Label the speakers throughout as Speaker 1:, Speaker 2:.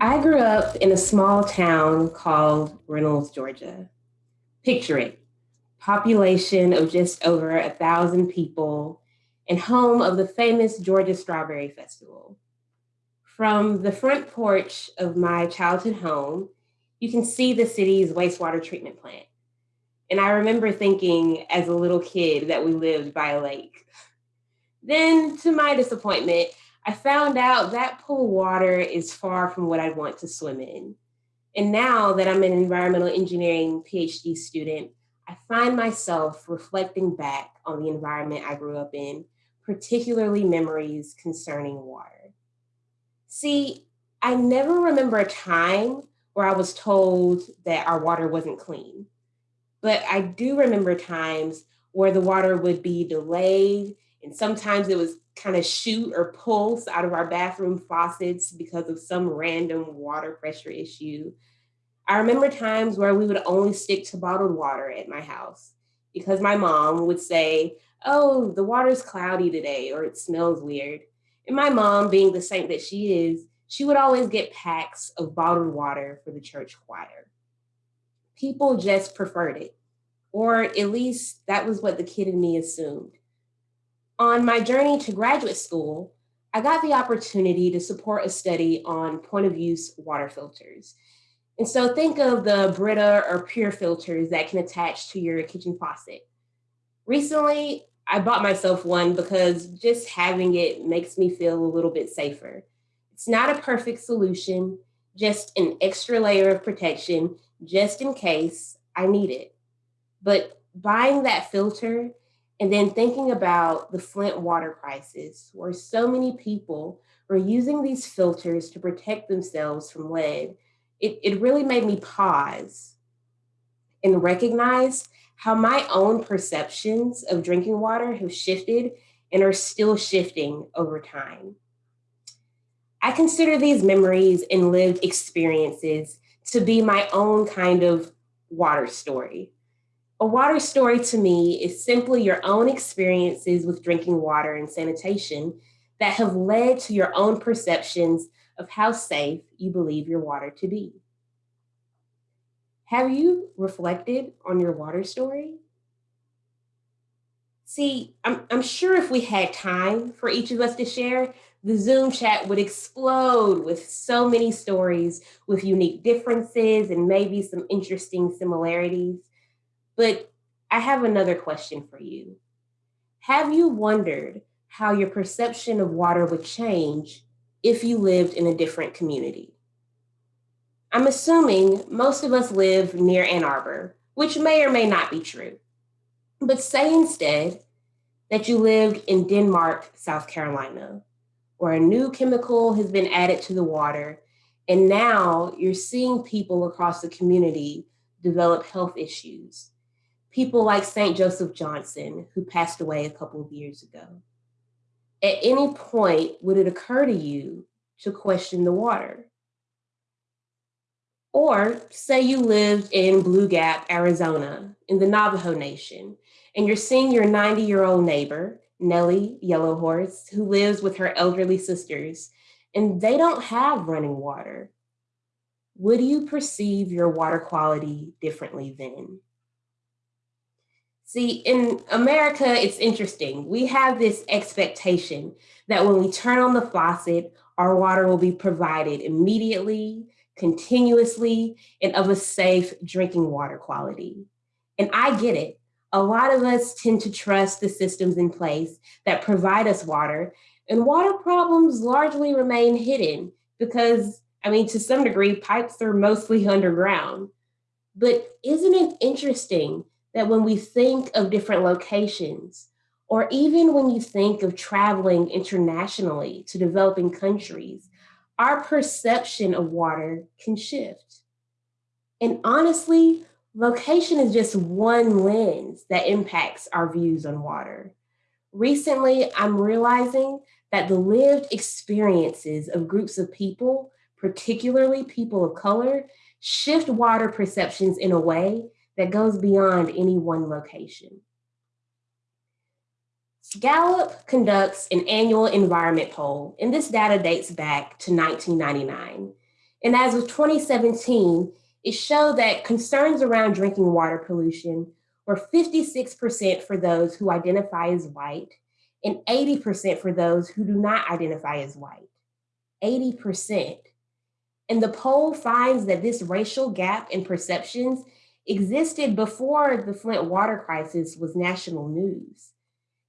Speaker 1: I grew up in a small town called Reynolds, Georgia. Picture it, population of just over a thousand people and home of the famous Georgia Strawberry Festival. From the front porch of my childhood home, you can see the city's wastewater treatment plant. And I remember thinking as a little kid that we lived by a lake. Then, to my disappointment, I found out that pool water is far from what I want to swim in. And now that I'm an environmental engineering PhD student, I find myself reflecting back on the environment I grew up in, particularly memories concerning water. See, I never remember a time where I was told that our water wasn't clean, but I do remember times where the water would be delayed and sometimes it was kind of shoot or pulse out of our bathroom faucets because of some random water pressure issue. I remember times where we would only stick to bottled water at my house because my mom would say, Oh, the water's cloudy today, or it smells weird. And my mom, being the saint that she is, she would always get packs of bottled water for the church choir. People just preferred it, or at least that was what the kid in me assumed. On my journey to graduate school, I got the opportunity to support a study on point of use water filters. And so think of the Brita or PUR filters that can attach to your kitchen faucet. Recently, I bought myself one because just having it makes me feel a little bit safer. It's not a perfect solution, just an extra layer of protection just in case I need it. But buying that filter and then thinking about the Flint water crisis, where so many people were using these filters to protect themselves from lead, it, it really made me pause and recognize how my own perceptions of drinking water have shifted and are still shifting over time. I consider these memories and lived experiences to be my own kind of water story. A water story to me is simply your own experiences with drinking water and sanitation that have led to your own perceptions of how safe you believe your water to be. Have you reflected on your water story? See, I'm, I'm sure if we had time for each of us to share, the Zoom chat would explode with so many stories with unique differences and maybe some interesting similarities. But I have another question for you. Have you wondered how your perception of water would change if you lived in a different community? I'm assuming most of us live near Ann Arbor, which may or may not be true. But say instead that you lived in Denmark, South Carolina, where a new chemical has been added to the water, and now you're seeing people across the community develop health issues people like St. Joseph Johnson, who passed away a couple of years ago. At any point, would it occur to you to question the water? Or say you lived in Blue Gap, Arizona, in the Navajo Nation, and you're seeing your 90 year old neighbor, Nellie Yellow Horse, who lives with her elderly sisters, and they don't have running water. Would you perceive your water quality differently then? See, in America, it's interesting. We have this expectation that when we turn on the faucet, our water will be provided immediately, continuously, and of a safe drinking water quality. And I get it. A lot of us tend to trust the systems in place that provide us water, and water problems largely remain hidden because, I mean, to some degree, pipes are mostly underground. But isn't it interesting that when we think of different locations, or even when you think of traveling internationally to developing countries, our perception of water can shift. And honestly, location is just one lens that impacts our views on water. Recently, I'm realizing that the lived experiences of groups of people, particularly people of color, shift water perceptions in a way that goes beyond any one location. Gallup conducts an annual environment poll, and this data dates back to 1999. And as of 2017, it showed that concerns around drinking water pollution were 56% for those who identify as white and 80% for those who do not identify as white. 80%. And the poll finds that this racial gap in perceptions existed before the Flint water crisis was national news.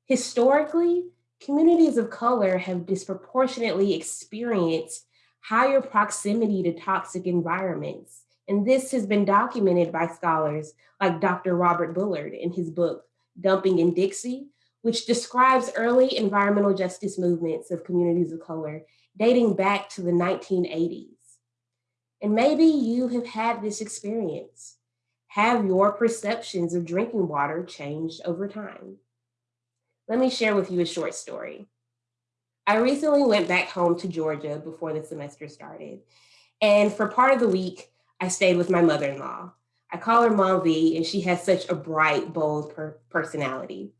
Speaker 1: Historically, communities of color have disproportionately experienced higher proximity to toxic environments. And this has been documented by scholars like Dr. Robert Bullard in his book, Dumping in Dixie, which describes early environmental justice movements of communities of color dating back to the 1980s. And maybe you have had this experience. Have your perceptions of drinking water changed over time? Let me share with you a short story. I recently went back home to Georgia before the semester started. And for part of the week, I stayed with my mother-in-law. I call her Mom V, and she has such a bright, bold per personality.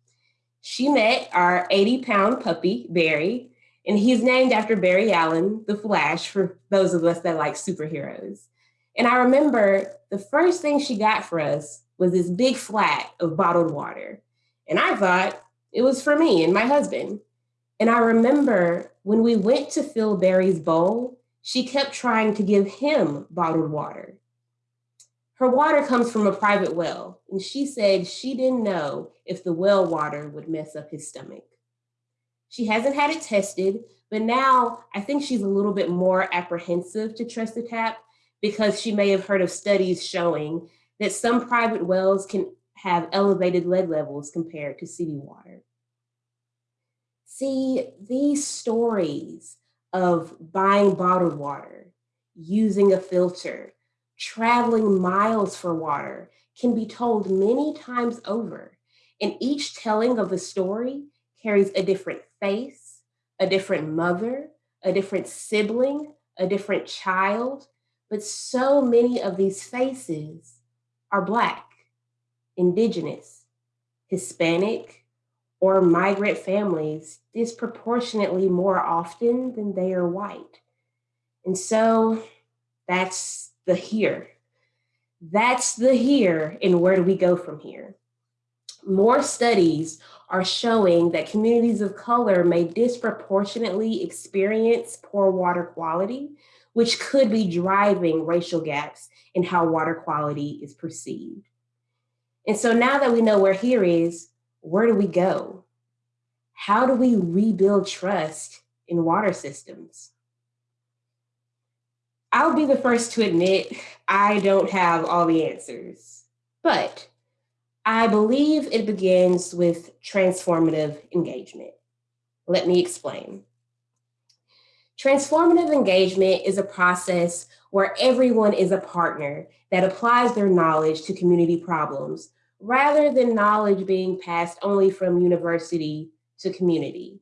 Speaker 1: She met our 80 pound puppy, Barry, and he's named after Barry Allen, the Flash, for those of us that like superheroes. And I remember the first thing she got for us was this big flat of bottled water. And I thought it was for me and my husband. And I remember when we went to fill Barry's bowl, she kept trying to give him bottled water. Her water comes from a private well, and she said she didn't know if the well water would mess up his stomach. She hasn't had it tested, but now I think she's a little bit more apprehensive to trust the tap because she may have heard of studies showing that some private wells can have elevated lead levels compared to city water. See, these stories of buying bottled water, using a filter, traveling miles for water can be told many times over. And each telling of the story carries a different face, a different mother, a different sibling, a different child. But so many of these faces are Black, Indigenous, Hispanic, or migrant families disproportionately more often than they are white. And so that's the here. That's the here and where do we go from here? More studies are showing that communities of color may disproportionately experience poor water quality, which could be driving racial gaps in how water quality is perceived. And so now that we know where here is, where do we go? How do we rebuild trust in water systems? I'll be the first to admit I don't have all the answers, but I believe it begins with transformative engagement. Let me explain. Transformative engagement is a process where everyone is a partner that applies their knowledge to community problems rather than knowledge being passed only from university to community.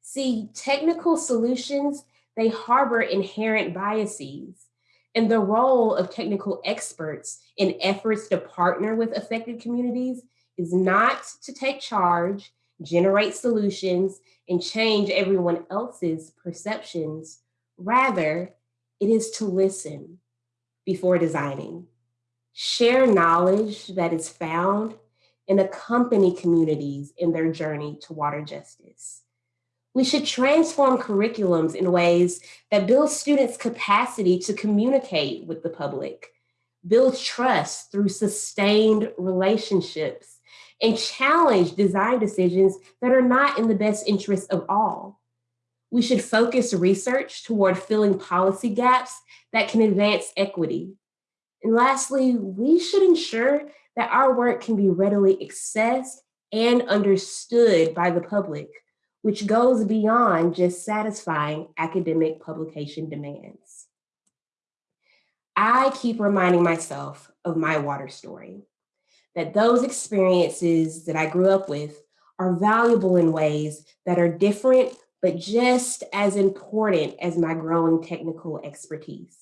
Speaker 1: See, technical solutions they harbor inherent biases. And the role of technical experts in efforts to partner with affected communities is not to take charge, generate solutions, and change everyone else's perceptions. Rather, it is to listen before designing, share knowledge that is found, and accompany communities in their journey to water justice. We should transform curriculums in ways that build students' capacity to communicate with the public, build trust through sustained relationships, and challenge design decisions that are not in the best interest of all. We should focus research toward filling policy gaps that can advance equity. And lastly, we should ensure that our work can be readily accessed and understood by the public which goes beyond just satisfying academic publication demands. I keep reminding myself of my water story, that those experiences that I grew up with are valuable in ways that are different, but just as important as my growing technical expertise.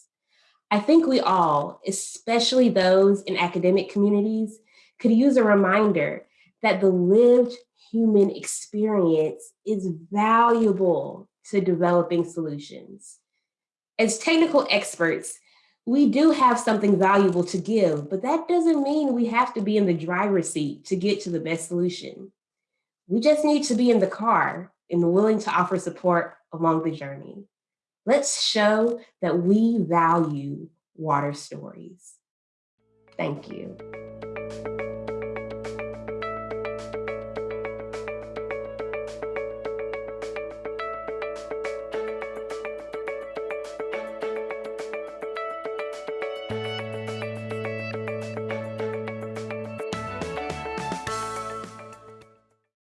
Speaker 1: I think we all, especially those in academic communities, could use a reminder that the lived human experience is valuable to developing solutions. As technical experts, we do have something valuable to give, but that doesn't mean we have to be in the driver's seat to get to the best solution. We just need to be in the car and willing to offer support along the journey. Let's show that we value water stories. Thank you.